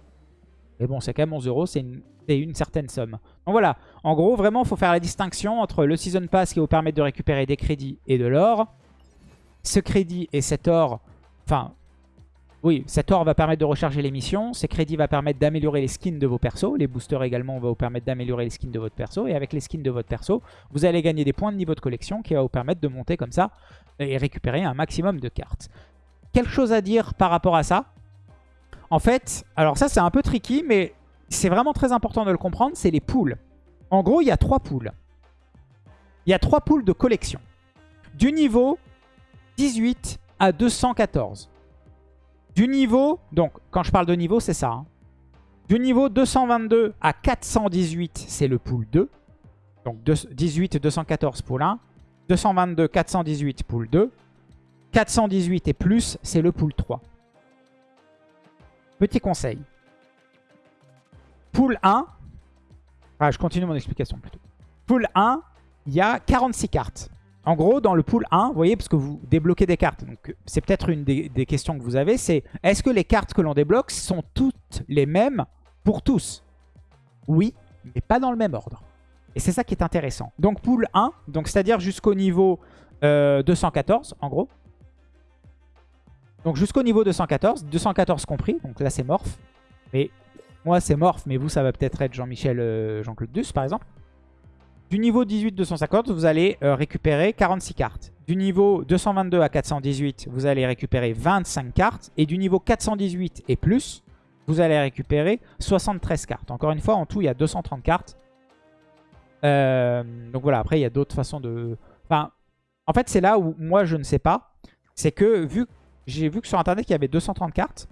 Mais bon, c'est quand même 11 euros, c'est une, une, certaine somme. Donc voilà, en gros vraiment il faut faire la distinction entre le Season Pass qui vous permet de récupérer des crédits et de l'or. Ce crédit et cet or, enfin oui, cet or va permettre de recharger les missions. Ces crédits vont permettre d'améliorer les skins de vos persos. Les boosters également vont vous permettre d'améliorer les skins de votre perso. Et avec les skins de votre perso, vous allez gagner des points de niveau de collection qui va vous permettre de monter comme ça et récupérer un maximum de cartes. Quelque chose à dire par rapport à ça? En fait, alors ça c'est un peu tricky, mais c'est vraiment très important de le comprendre, c'est les poules. En gros, il y a trois poules. Il y a trois poules de collection. Du niveau 18 à 214. Du niveau, donc quand je parle de niveau, c'est ça. Hein. Du niveau 222 à 418, c'est le pool 2. Donc 18 214 pool 1. 222, 418 pool 2. 418 et plus, c'est le pool 3. Petit conseil. Pool 1. Ah, je continue mon explication plutôt. Pool 1, il y a 46 cartes. En gros, dans le pool 1, vous voyez, parce que vous débloquez des cartes, donc c'est peut-être une des, questions que vous avez, c'est est-ce que les cartes que l'on débloque sont toutes les mêmes pour tous? Oui, mais pas dans le même ordre. Et c'est ça qui est intéressant. Donc pool 1, donc c'est-à-dire jusqu'au niveau 214, euh, en gros. Donc jusqu'au niveau 214, 214 compris, donc là c'est morph. Mais moi c'est morph, mais vous ça va peut-être être Jean-Michel, euh, Jean-Claude Duss par exemple. Du niveau 18-250, vous allez euh, récupérer 46 cartes. Du niveau 222 à 418, vous allez récupérer 25 cartes. Et du niveau 418 et plus, vous allez récupérer 73 cartes. Encore une fois, en tout, il y a 230 cartes. Euh, donc voilà, après, il y a d'autres façons de... En fait, c'est là où moi, je ne sais pas. C'est que vu j'ai vu que sur Internet, il y avait 230 cartes.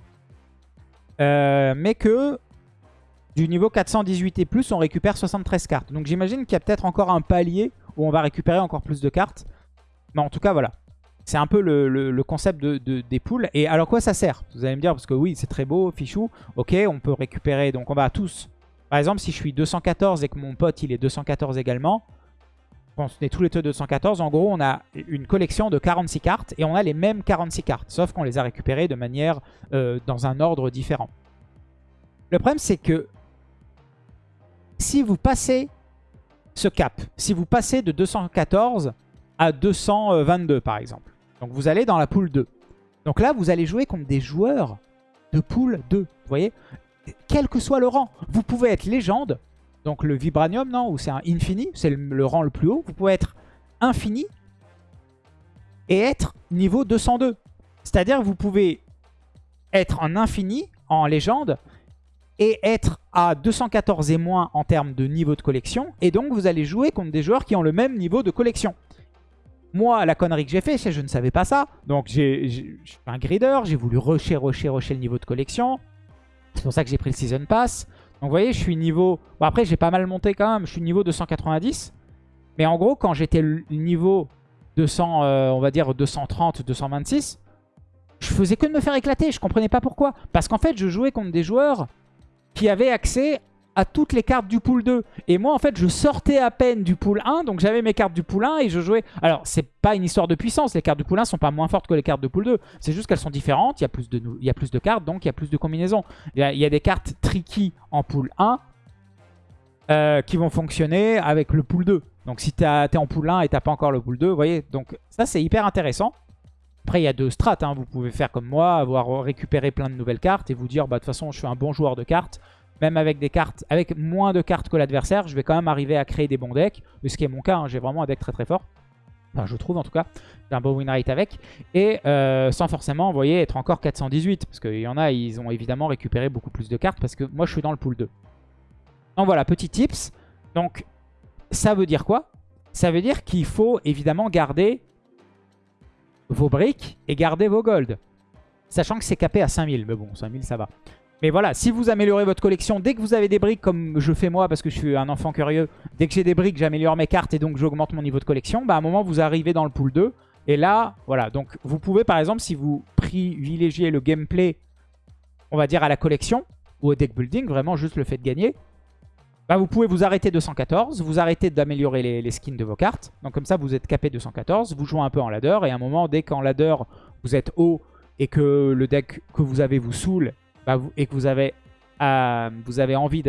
Euh, mais que du niveau 418 et plus, on récupère 73 cartes. Donc j'imagine qu'il y a peut-être encore un palier où on va récupérer encore plus de cartes. Mais en tout cas, voilà. C'est un peu le, concept de, des poules. Et alors quoi ça sert? Vous allez me dire, parce que oui, c'est très beau, fichou. Ok, on peut récupérer, donc on va tous... Par exemple, si je suis 214 et que mon pote, il est 214 également, on est tous les deux 214, en gros, on a une collection de 46 cartes et on a les mêmes 46 cartes, sauf qu'on les a récupérées de manière euh, dans un ordre différent. Le problème, c'est que si vous passez ce cap, si vous passez de 214 à 222 par exemple, donc vous allez dans la poule 2. Donc là, vous allez jouer contre des joueurs de poule 2. Vous voyez? Quel que soit le rang. Vous pouvez être légende, donc le Vibranium, non Ou c'est un Infini, c'est le, rang le plus haut. Vous pouvez être Infini et être niveau 202. C'est-à-dire vous pouvez être en Infini, en légende, et être à 214 et moins en termes de niveau de collection. Et donc, vous allez jouer contre des joueurs qui ont le même niveau de collection. Moi, la connerie que j'ai fait, c'est je ne savais pas ça. Donc, j'ai un grider, j'ai voulu rusher, rusher, rusher le niveau de collection. C'est pour ça que j'ai pris le Season Pass. Donc, vous voyez, je suis niveau... Bon, après, j'ai pas mal monté quand même. Je suis niveau 290. Mais en gros, quand j'étais niveau 200, euh, on va dire 230, 226, je faisais que de me faire éclater. Je comprenais pas pourquoi. Parce qu'en fait, je jouais contre des joueurs qui avait accès à toutes les cartes du pool 2. Et moi, en fait, je sortais à peine du pool 1, donc j'avais mes cartes du pool 1 et je jouais... Alors, c'est pas une histoire de puissance, les cartes du pool 1 sont pas moins fortes que les cartes de pool 2. C'est juste qu'elles sont différentes, il y, a plus de, il y a plus de cartes, donc il y a plus de combinaisons. Il y a, des cartes tricky en pool 1 euh, qui vont fonctionner avec le pool 2. Donc si tu es en pool 1 et t'as pas encore le pool 2, vous voyez, donc ça c'est hyper intéressant. Après, il y a deux strates. Hein. Vous pouvez faire comme moi, avoir récupéré plein de nouvelles cartes et vous dire, bah, de toute façon, je suis un bon joueur de cartes. Même avec des cartes, avec moins de cartes que l'adversaire, je vais quand même arriver à créer des bons decks. Ce qui est mon cas, hein. j'ai vraiment un deck très très fort. Enfin, je trouve en tout cas. J'ai un bon win rate avec. Et euh, sans forcément, vous voyez, être encore 418. Parce qu'il y en a, ils ont évidemment récupéré beaucoup plus de cartes. Parce que moi, je suis dans le pool 2. Donc voilà, petit tips. Donc, ça veut dire quoi? Ça veut dire qu'il faut évidemment garder vos briques et gardez vos golds. Sachant que c'est capé à 5000. Mais bon, 5000 ça va. Mais voilà, si vous améliorez votre collection, dès que vous avez des briques, comme je fais moi, parce que je suis un enfant curieux, dès que j'ai des briques, j'améliore mes cartes et donc j'augmente mon niveau de collection, bah à un moment, vous arrivez dans le pool 2. Et là, voilà, donc vous pouvez par exemple, si vous privilégiez le gameplay, on va dire à la collection, ou au deck building, vraiment juste le fait de gagner, bah, vous pouvez vous arrêter 214, vous arrêtez d'améliorer les, skins de vos cartes. Donc comme ça, vous êtes capé 214, vous jouez un peu en ladder. Et à un moment, dès qu'en ladder, vous êtes haut et que le deck que vous avez vous saoule bah, et que vous avez, euh, envie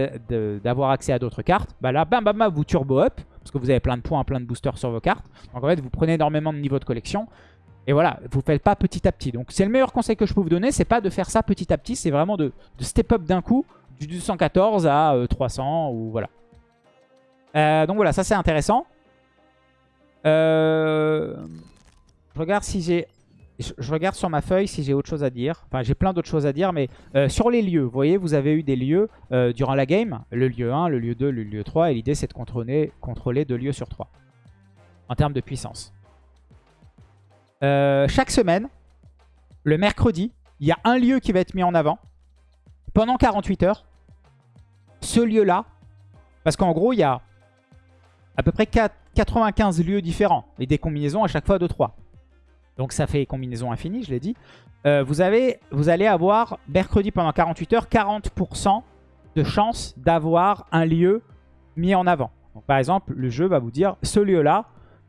d'avoir accès à d'autres cartes, bah là, bam, bam, bam, vous turbo up. Parce que vous avez plein de points, plein de boosters sur vos cartes. Donc en fait, vous prenez énormément de niveau de collection. Et voilà, vous ne faites pas petit à petit. Donc c'est le meilleur conseil que je peux vous donner, c'est pas de faire ça petit à petit, c'est vraiment de, de step up d'un coup du 214 à 300 euh, ou voilà. Euh, donc voilà, ça c'est intéressant. Euh, je regarde si j'ai... Je regarde sur ma feuille si j'ai autre chose à dire. Enfin, j'ai plein d'autres choses à dire, mais sur les lieux, vous voyez, vous avez eu des lieux durant la game. Le lieu 1, le lieu 2, le lieu 3. Et l'idée, c'est de contrôler, contrôler deux lieux sur 3. En termes de puissance. Chaque semaine, le mercredi, il y a un lieu qui va être mis en avant pendant 48 heures. Ce lieu-là, parce qu'en gros, il y a à peu près 95 lieux différents et des combinaisons à chaque fois de 3. Donc ça fait combinaison infinie, je l'ai dit. Euh, vous, avez, vous allez avoir mercredi pendant 48 heures 40% de chance d'avoir un lieu mis en avant. Par exemple, le jeu va vous dire ce lieu-là,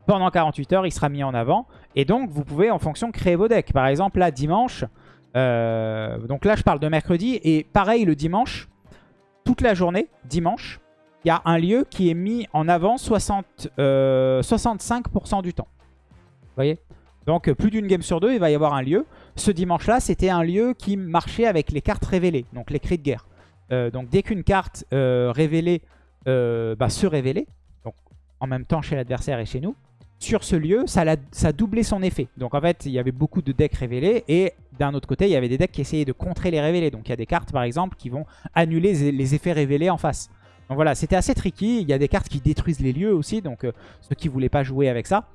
pendant 48 heures, il sera mis en avant. Et donc, vous pouvez en fonction créer vos decks. Par exemple, là, dimanche, euh, donc là, je parle de mercredi. Et pareil, le dimanche, toute la journée, dimanche, il y a un lieu qui est mis en avant 60, 65% euh, du temps. Vous voyez? Donc, plus d'une game sur deux, il va y avoir un lieu. Ce dimanche-là, c'était un lieu qui marchait avec les cartes révélées, donc les cris de guerre. Euh, donc, dès qu'une carte révélée bah, se révélait, en même temps chez l'adversaire et chez nous, sur ce lieu, ça, a, ça son effet. Donc en fait, il y avait beaucoup de decks révélés et d'un autre côté, il y avait des decks qui essayaient de contrer les révélés. Donc il y a des cartes par exemple qui vont annuler les effets révélés en face. Donc voilà, c'était assez tricky. Il y a des cartes qui détruisent les lieux aussi, donc euh, ceux qui voulaient pas jouer avec ça.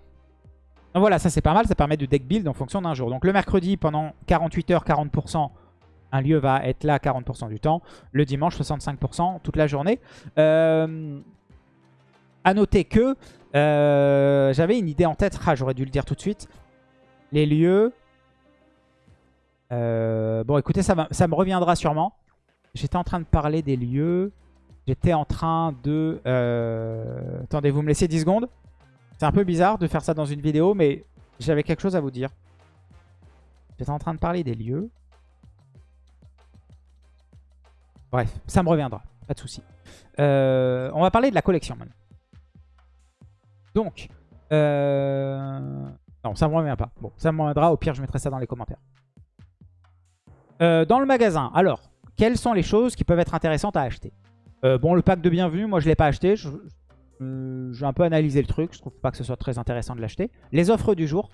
Donc voilà, ça c'est pas mal, ça permet de deck build en fonction d'un jour. Donc le mercredi, pendant 48 heures, 40%, un lieu va être là 40% du temps. Le dimanche, 65% toute la journée. Euh, à noter que euh, j'avais une idée en tête. Ah, j'aurais dû le dire tout de suite. Les lieux. Euh, bon, écoutez, ça, me reviendra sûrement. J'étais en train de parler des lieux. J'étais en train de... Euh, attendez, vous me laissez 10 secondes C'est un peu bizarre de faire ça dans une vidéo, mais j'avais quelque chose à vous dire. J'étais en train de parler des lieux. Bref, ça me reviendra. Pas de souci. on va parler de la collection maintenant. Donc, euh... non, ça me revient pas. Bon, ça me reviendra. Au pire, je mettrai ça dans les commentaires. Euh, dans le magasin, alors, quelles sont les choses qui peuvent être intéressantes à acheter euh, Bon, le pack de bienvenue, moi, je ne l'ai pas acheté. Je, vais un peu analyser le truc. Je trouve pas que ce soit très intéressant de l'acheter. Les offres du jour.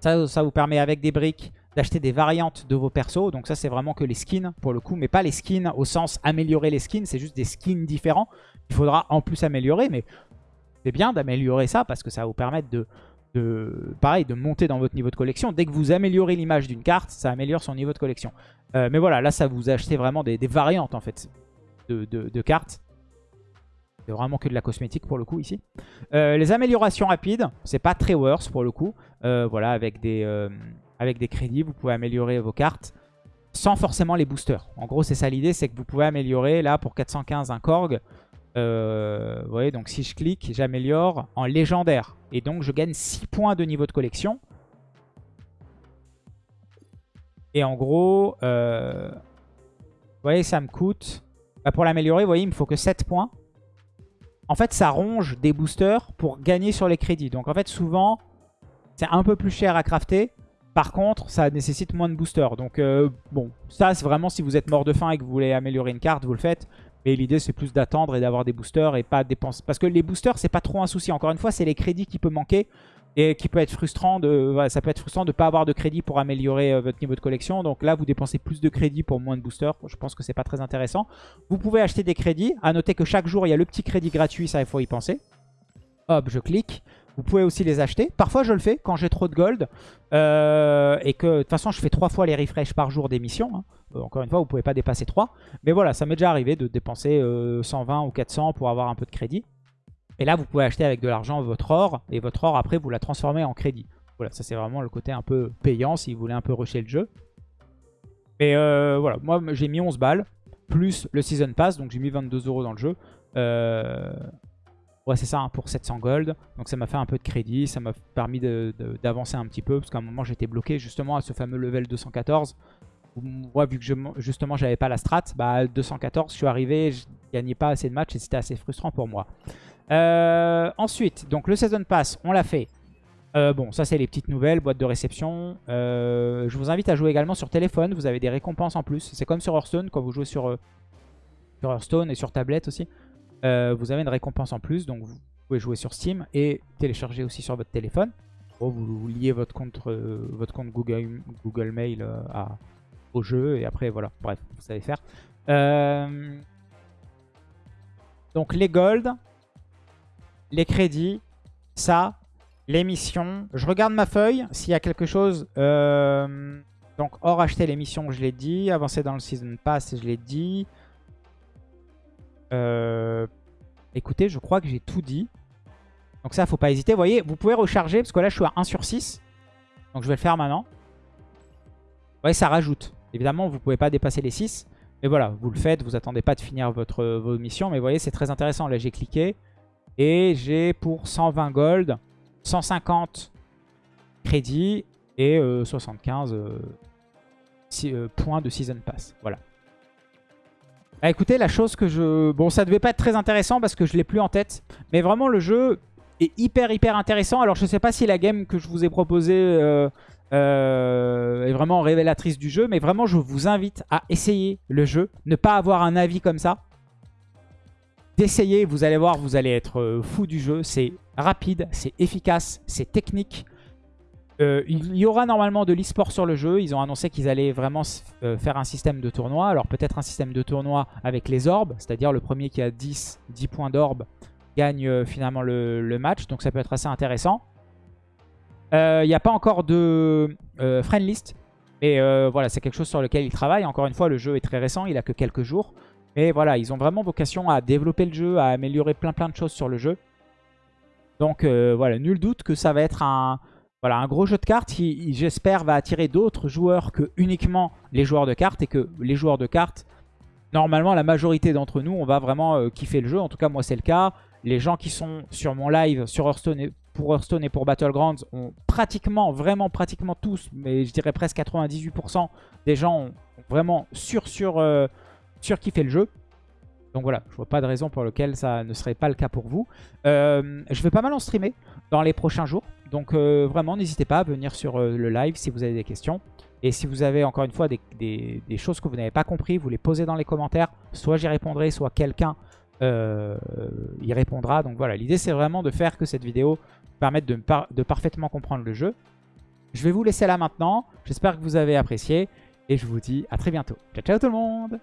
Ça, ça vous permet, avec des briques, d'acheter des variantes de vos persos. Donc ça, c'est vraiment que les skins, pour le coup. Mais pas les skins au sens améliorer les skins. C'est juste des skins différents. Il faudra en plus améliorer. Mais c'est bien d'améliorer ça parce que ça va vous permettre de, pareil, de monter dans votre niveau de collection. Dès que vous améliorez l'image d'une carte, ça améliore son niveau de collection. Euh, mais voilà, là, ça vous achetez vraiment des, variantes en fait de, cartes. C'est vraiment que de la cosmétique pour le coup ici. Euh, les améliorations rapides, c'est pas très worse pour le coup. Euh, voilà, avec des, avec des crédits, vous pouvez améliorer vos cartes sans forcément les boosters. En gros, c'est ça l'idée, c'est que vous pouvez améliorer, là, pour 415, un Korg. Euh, vous voyez, donc si je clique, j'améliore en légendaire. Et donc, je gagne 6 points de niveau de collection. Et en gros, euh, vous voyez, ça me coûte... Bah, pour l'améliorer, vous voyez, il me faut que 7 points. En fait, ça ronge des boosters pour gagner sur les crédits. Donc en fait, souvent, c'est un peu plus cher à crafter. Par contre, ça nécessite moins de boosters. Donc euh, bon, ça c'est vraiment si vous êtes mort de faim et que vous voulez améliorer une carte, vous le faites. Mais l'idée, c'est plus d'attendre et d'avoir des boosters et pas dépenser. Parce que les boosters, c'est pas trop un souci. Encore une fois, c'est les crédits qui peuvent manquer et qui peut être frustrant ça peut être frustrant de ne pas avoir de crédit pour améliorer euh, votre niveau de collection. Donc là, vous dépensez plus de crédits pour moins de boosters. Je pense que c'est pas très intéressant. Vous pouvez acheter des crédits. À noter que chaque jour, il y a le petit crédit gratuit. Ça, il faut y penser. Hop, je clique. Vous pouvez aussi les acheter. Parfois, je le fais quand j'ai trop de gold. Euh, et que, de toute façon, je fais trois fois les refresh par jour d'émission. Hein. Euh, encore une fois, vous ne pouvez pas dépasser 3. Mais voilà, ça m'est déjà arrivé de dépenser 120 euh, ou 400 pour avoir un peu de crédit. Et là, vous pouvez acheter avec de l'argent votre or. Et votre or, après, vous la transformez en crédit. Voilà, ça c'est vraiment le côté un peu payant si vous voulez un peu rusher le jeu. Et voilà, moi j'ai mis 11 balles. Plus le Season Pass, donc j'ai mis 22 euros dans le jeu. Euh, Ouais, c'est ça, hein, pour 700 gold. Donc ça m'a fait un peu de crédit, ça m'a permis d'avancer un petit peu, parce qu'à un moment j'étais bloqué justement à ce fameux level 214. Moi, vu que justement j'avais pas la strat, bah 214, je suis arrivé, je gagnais pas assez de matchs et c'était assez frustrant pour moi. Euh, ensuite, donc le Season Pass, on l'a fait. Euh, bon, ça c'est les petites nouvelles, boîte de réception. Euh, je vous invite à jouer également sur téléphone, vous avez des récompenses en plus. C'est comme sur Hearthstone, quand vous jouez sur, Hearthstone et sur tablette aussi. Vous avez une récompense en plus. Donc vous pouvez jouer sur Steam et télécharger aussi sur votre téléphone. vous, liez votre compte, votre compte Google, Google Mail à, jeu. Et après, voilà. Bref, vous savez faire. donc les gold, les crédits, ça, les missions. Je regarde ma feuille. S'il y a quelque chose... Euh, donc, hors acheter les missions, je l'ai dit. Avancer dans le Season Pass, je l'ai dit. Euh, écoutez, je crois que j'ai tout dit. Donc ça, faut pas hésiter. Voyez, vous pouvez recharger, parce que là, je suis à 1 sur 6. Donc je vais le faire maintenant. Vous ça rajoute. Évidemment, vous pouvez pas dépasser les 6. Mais voilà, vous le faites, vous attendez pas de finir votre, vos missions. Mais vous voyez, c'est très intéressant. Là, j'ai cliqué. Et j'ai pour 120 gold, 150 crédits et 75 euh, euh, euh, points de Season Pass. Voilà. Bah, écoutez, la chose que je... Bon, ça devait pas être très intéressant parce que je l'ai plus en tête. Mais vraiment, le jeu est hyper, hyper intéressant. Alors, je sais pas si la game que je vous ai proposée est vraiment révélatrice du jeu. Mais vraiment, je vous invite à essayer le jeu. Ne pas avoir un avis comme ça d'essayer. Vous allez voir, vous allez être euh, fou du jeu. C'est rapide, c'est efficace, c'est technique. Euh, il y aura normalement de l'e-sport sur le jeu. Ils ont annoncé qu'ils allaient vraiment euh, faire un système de tournoi. Alors peut-être un système de tournoi avec les orbes. C'est-à-dire le premier qui a 10, 10 points d'orbe gagne finalement le, match. Donc ça peut être assez intéressant. Il n'y a pas encore de friend list. Mais voilà, c'est quelque chose sur lequel ils travaillent. Encore une fois, le jeu est très récent. Il a que quelques jours. Mais voilà, ils ont vraiment vocation à développer le jeu, à améliorer plein plein de choses sur le jeu. Donc euh, voilà, nul doute que ça va être un, voilà, un gros jeu de cartes qui, j'espère, va attirer d'autres joueurs que uniquement les joueurs de cartes. Et que les joueurs de cartes, normalement, la majorité d'entre nous, on va vraiment euh, kiffer le jeu. En tout cas, moi, c'est le cas. Les gens qui sont sur mon live sur Hearthstone pour Hearthstone et pour Battlegrounds ont pratiquement, vraiment pratiquement tous, mais je dirais presque 98% des gens ont vraiment sur sur... Euh, surkiffer le jeu. Donc voilà, je vois pas de raison pour laquelle ça ne serait pas le cas pour vous. Euh, je vais pas mal en streamer dans les prochains jours. Donc euh, vraiment, n'hésitez pas à venir sur euh, le live si vous avez des questions. Et si vous avez encore une fois des, choses que vous n'avez pas compris, vous les posez dans les commentaires. Soit j'y répondrai, soit quelqu'un y répondra. Donc voilà, l'idée c'est vraiment de faire que cette vidéo permette de, de parfaitement comprendre le jeu. Je vais vous laisser là maintenant. J'espère que vous avez apprécié. Et je vous dis à très bientôt. Ciao ciao tout le monde